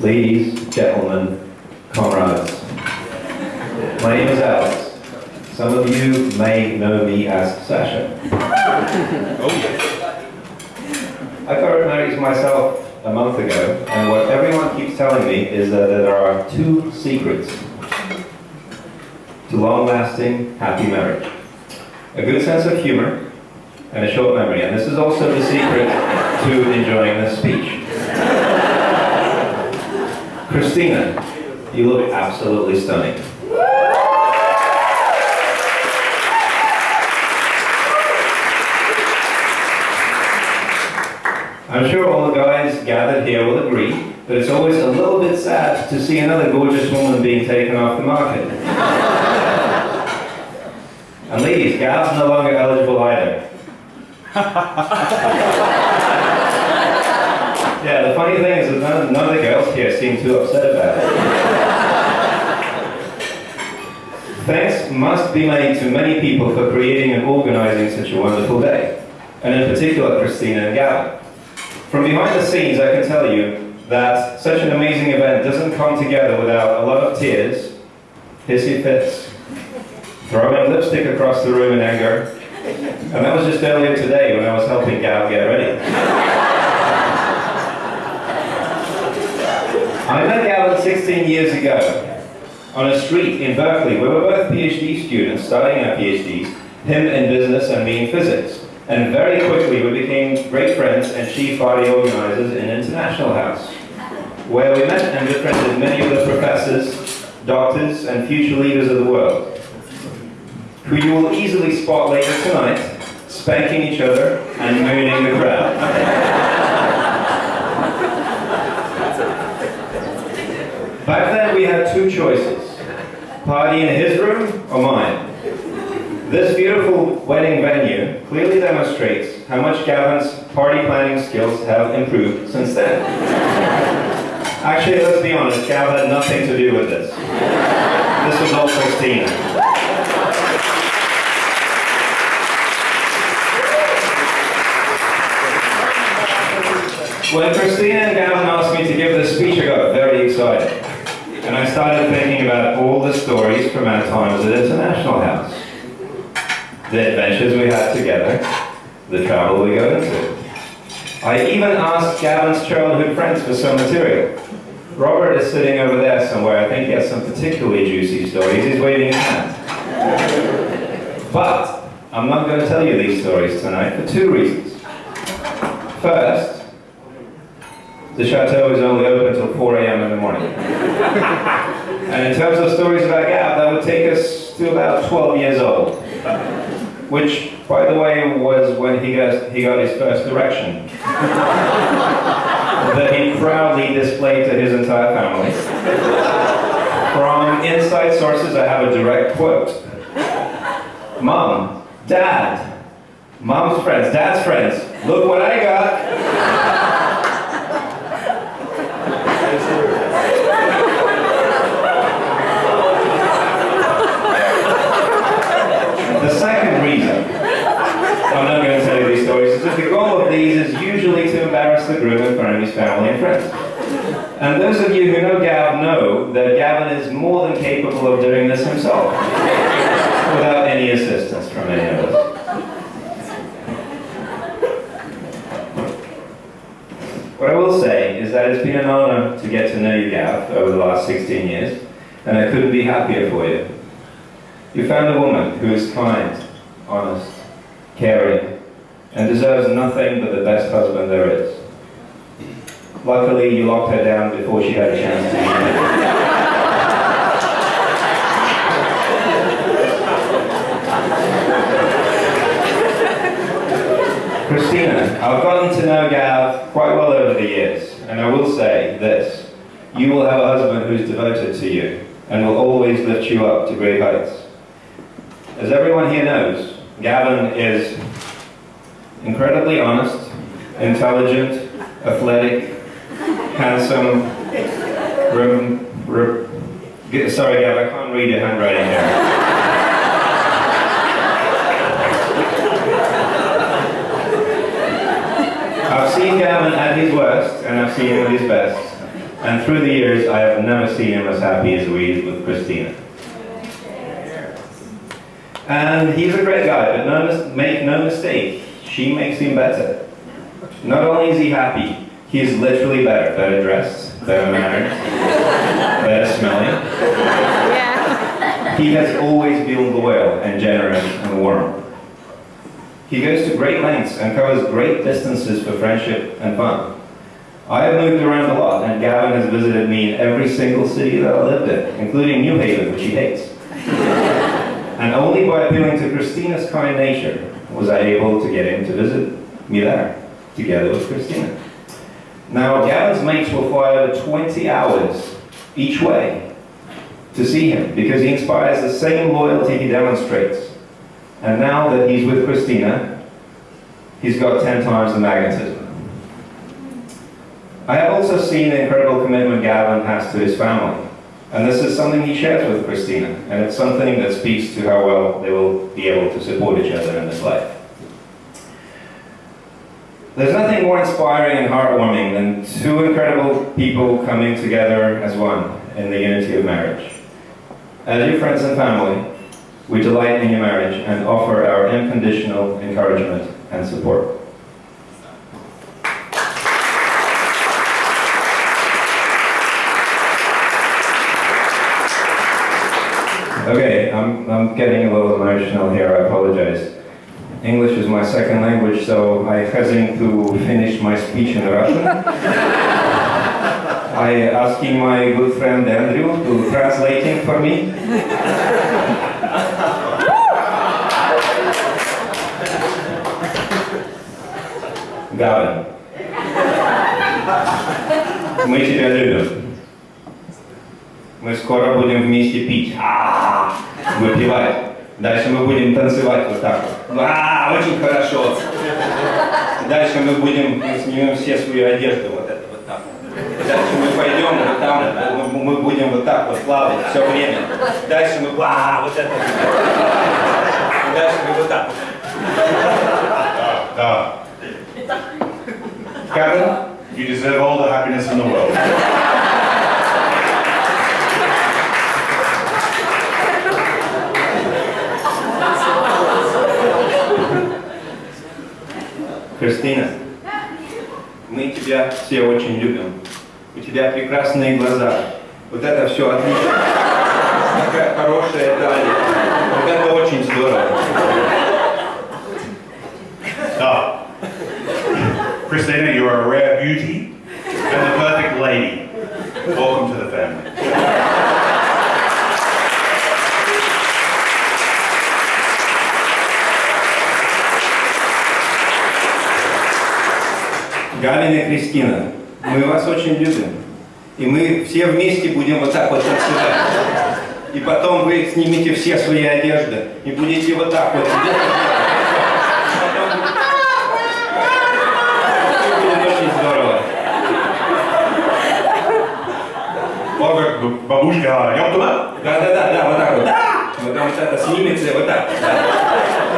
ladies, gentlemen, comrades. My name is Alex. Some of you may know me as Sasha. Oh, yeah. I got married to myself a month ago, and what everyone keeps telling me is that there are two secrets to long-lasting, happy marriage. A good sense of humor and a short memory. And this is also the secret to enjoying this speech. Christina, you look absolutely stunning. I'm sure all the guys gathered here will agree that it's always a little bit sad to see another gorgeous woman being taken off the market. and ladies, Gav's no longer eligible either. yeah, the funny thing is that none, none of the girls here seem too upset about it. Thanks must be made to many people for creating and organizing such a wonderful day, and in particular Christina and Gavin. From behind the scenes, I can tell you that such an amazing event doesn't come together without a lot of tears, hissy fits, throwing lipstick across the room in anger, and that was just earlier today when I was helping Gav get ready. I met Gavin 16 years ago on a street in Berkeley. We were both PhD students studying our PhDs, him in business and me in physics. And very quickly we became great friends and chief party organizers in International House, where we met and befriended many of the professors, doctors, and future leaders of the world, who you will easily spot later tonight, spanking each other and mooning the crowd. Back then we had two choices, party in his room or mine. This beautiful wedding venue clearly demonstrates how much Gavin's party planning skills have improved since then. Actually, let's be honest, Gavin had nothing to do with this. This was all Christina. When Christina and Gavin asked me to give this speech, I got very excited. And I started thinking about all the stories from our times at the International House the adventures we had together, the travel we got into. I even asked Gavin's childhood friends for some material. Robert is sitting over there somewhere. I think he has some particularly juicy stories. He's waving his hand. But I'm not going to tell you these stories tonight for two reasons. First, the chateau is only open until 4 a.m. in the morning. And in terms of stories about Gav, that would take us to about 12 years old which, by the way, was when he got, he got his first erection. that he proudly displayed to his entire family. From inside sources, I have a direct quote. Mom, Dad, Mom's friends, Dad's friends, look what I got. The second reason I'm not going to tell you these stories is the goal of these is usually to embarrass the groom in front of his family and friends. And those of you who know Gav know that Gavin is more than capable of doing this himself, without any assistance from any of us. What I will say is that it's been an honor to get to know you, Gav, over the last 16 years, and I couldn't be happier for you. You found a woman who is kind, honest, caring, and deserves nothing but the best husband there is. Luckily, you locked her down before she had a chance to Christina, I've gotten to know Gav quite well over the years, and I will say this. You will have a husband who's devoted to you, and will always lift you up to great heights. As everyone here knows, Gavin is incredibly honest, intelligent, athletic, handsome, rim, sorry Gavin, I can't read your handwriting here. I've seen Gavin at his worst, and I've seen him at his best. And And through the years, I have never seen him as happy as we is with Christina. And he's a great guy, but no, make no mistake, she makes him better. Not only is he happy, he is literally better. Better dressed, better mannered, better smelling. Yeah. He has always been loyal and generous and warm. He goes to great lengths and covers great distances for friendship and fun. I have moved around a lot, and Gavin has visited me in every single city that I lived in, including New Haven, which he hates. and only by appealing to Christina's kind nature was I able to get him to visit me there, together with Christina. Now, Gavin's mates will fly over 20 hours each way to see him because he inspires the same loyalty he demonstrates. And now that he's with Christina, he's got 10 times the magnetism. I have also seen the incredible commitment Gavin has to his family. And this is something he shares with Christina, and it's something that speaks to how well they will be able to support each other in this life. There's nothing more inspiring and heartwarming than two incredible people coming together as one in the unity of marriage. As your friends and family, we delight in your marriage and offer our unconditional encouragement and support. I'm, I'm getting a little emotional here, I apologize. English is my second language, so I hesitate to finish my speech in Russian. I asking my good friend Andrew to translating for me. Гавин. Мы тебя любим. Мы скоро будем вместе пить. А, Выпивать. Дальше мы будем танцевать вот так вот. А, очень хорошо. Дальше мы будем, мы снимем все свою одежду вот это вот так. Дальше мы пойдем вот там, мы, будем вот так вот плавать все время. Дальше мы, а, вот это. вот. Дальше мы вот так. вот. Да. Кавин? You deserve all the happiness in the world. Кристина, мы тебя все очень любим. У тебя прекрасные глаза. Вот это все отлично. Такая хорошая талия. Вот это очень здорово. Галина Кристина, мы вас очень любим. И мы все вместе будем вот так вот отсюда. И потом вы снимите все свои одежды и будете вот так вот сидеть. Бабушка, а я туда? Да, да, да, да, вот так вот. Да! Вот там вот это снимется, вот так. Да.